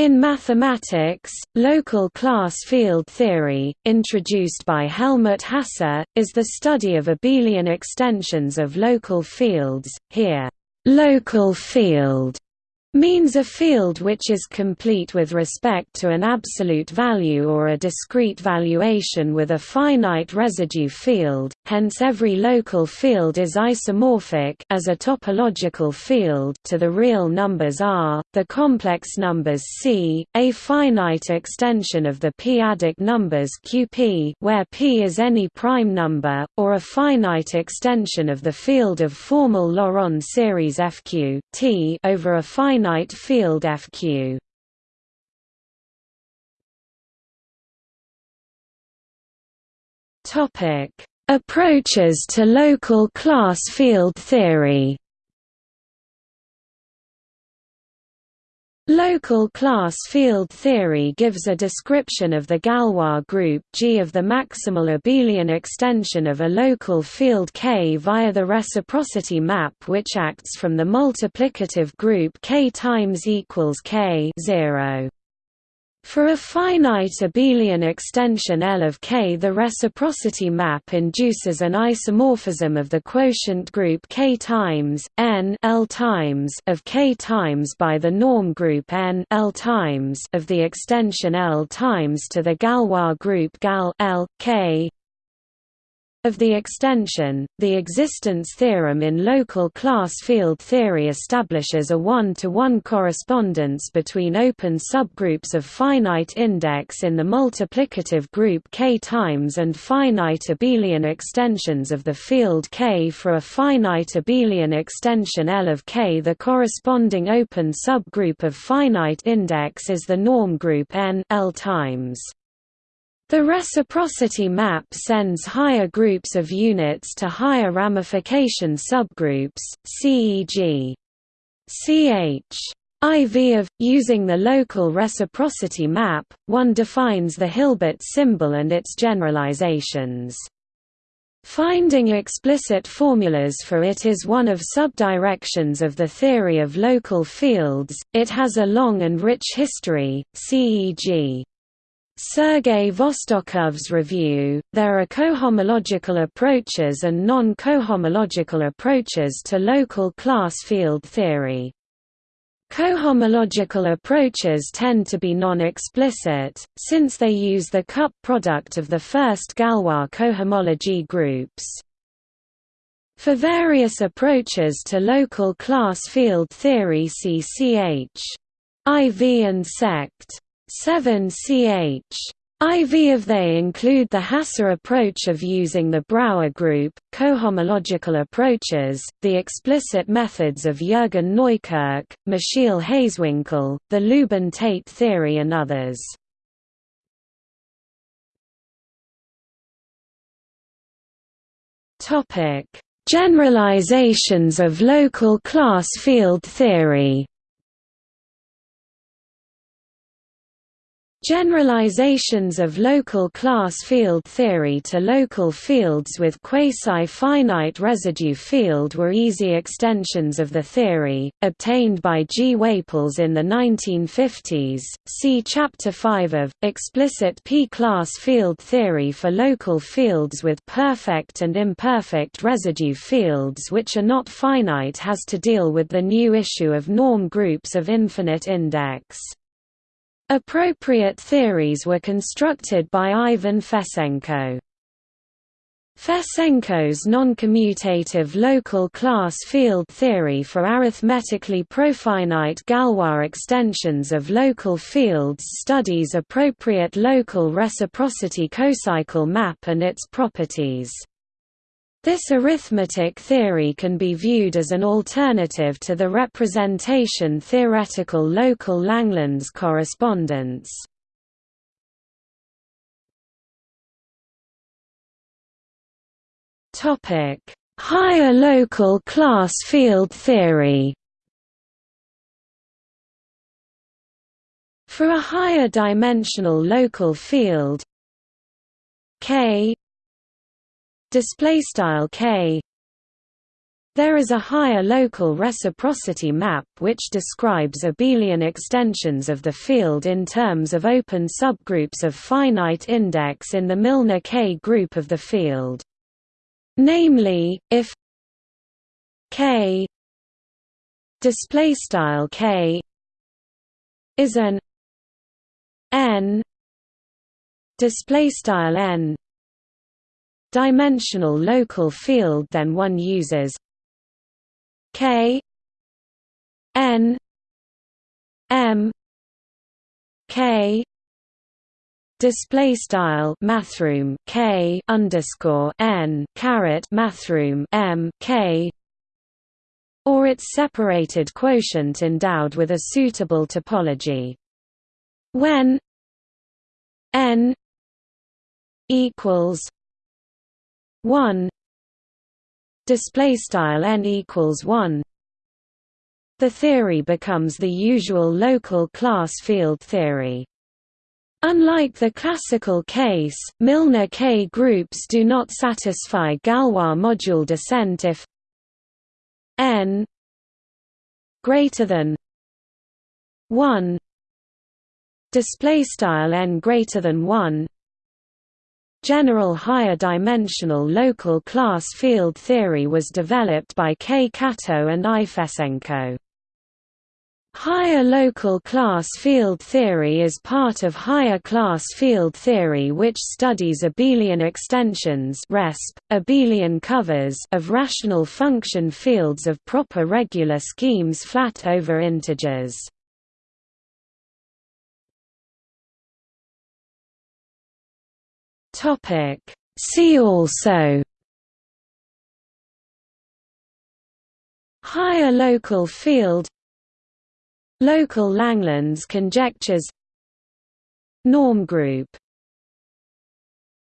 In mathematics, local class field theory, introduced by Helmut Hasse, is the study of abelian extensions of local fields. Here, local field means a field which is complete with respect to an absolute value or a discrete valuation with a finite residue field, hence every local field is isomorphic as a topological field to the real numbers R, the complex numbers C, a finite extension of the p-adic numbers Qp where p is any prime number, or a finite extension of the field of formal Laurent series Fq T over a finite finite field Fq. Topic: Approaches to local class field theory. Local class field theory gives a description of the Galois group G of the maximal abelian extension of a local field K via the reciprocity map which acts from the multiplicative group K times equals K 0. For a finite abelian extension L of K the reciprocity map induces an isomorphism of the quotient group K times n L times of K times by the norm group n L times of the extension L times to the Galois group Gal L K of the extension, the existence theorem in local class field theory establishes a one-to-one -one correspondence between open subgroups of finite index in the multiplicative group K times and finite abelian extensions of the field K for a finite abelian extension L of K. The corresponding open subgroup of finite index is the norm group N L times. The reciprocity map sends higher groups of units to higher ramification subgroups, CEG. CH. IV of, using the local reciprocity map, one defines the Hilbert symbol and its generalizations. Finding explicit formulas for it is one of subdirections of the theory of local fields, it has a long and rich history, CEG. Sergei Vostokov's review, there are cohomological approaches and non-cohomological approaches to local class field theory. Cohomological approaches tend to be non-explicit, since they use the cup product of the first Galois cohomology groups. For various approaches to local class field theory see CH. IV and sect. 7ch. IV of they include the Hasse approach of using the Brauer group, cohomological approaches, the explicit methods of Jürgen Neukirch, Michiel Hazewinkel, the Lubin-Tate theory and others. Generalizations of local class field theory Generalizations of local class field theory to local fields with quasi-finite residue field were easy extensions of the theory, obtained by G. Whaples in the 1950s. See Chapter 5 of Explicit P-class field theory for local fields with perfect and imperfect residue fields which are not finite has to deal with the new issue of norm groups of infinite index. Appropriate theories were constructed by Ivan Fesenko. Fesenko's noncommutative local class field theory for arithmetically profinite Galois extensions of local fields studies appropriate local reciprocity cocycle map and its properties. This arithmetic theory can be viewed as an alternative to the representation theoretical local Langlands correspondence. Higher local class field theory For a higher dimensional local field K display style k There is a higher local reciprocity map which describes abelian extensions of the field in terms of open subgroups of finite index in the Milnor K group of the field. Namely, if K display style K is an n display style n dimensional local field then one uses. K N M K display style mathroom K underscore N caret mathroom M K or its separated quotient endowed with a suitable topology. When n equals 1 display style n equals 1 the theory becomes the usual local class field theory. Unlike the classical case, Milnor K groups do not satisfy Galois module descent if n greater than 1 display style n greater than 1 General higher dimensional local class field theory was developed by K. Kato and I. Fesenko. Higher local class field theory is part of higher class field theory which studies abelian extensions RESP, abelian covers of rational function fields of proper regular schemes flat over integers. Topic. See also Higher local field Local Langlands conjectures Norm group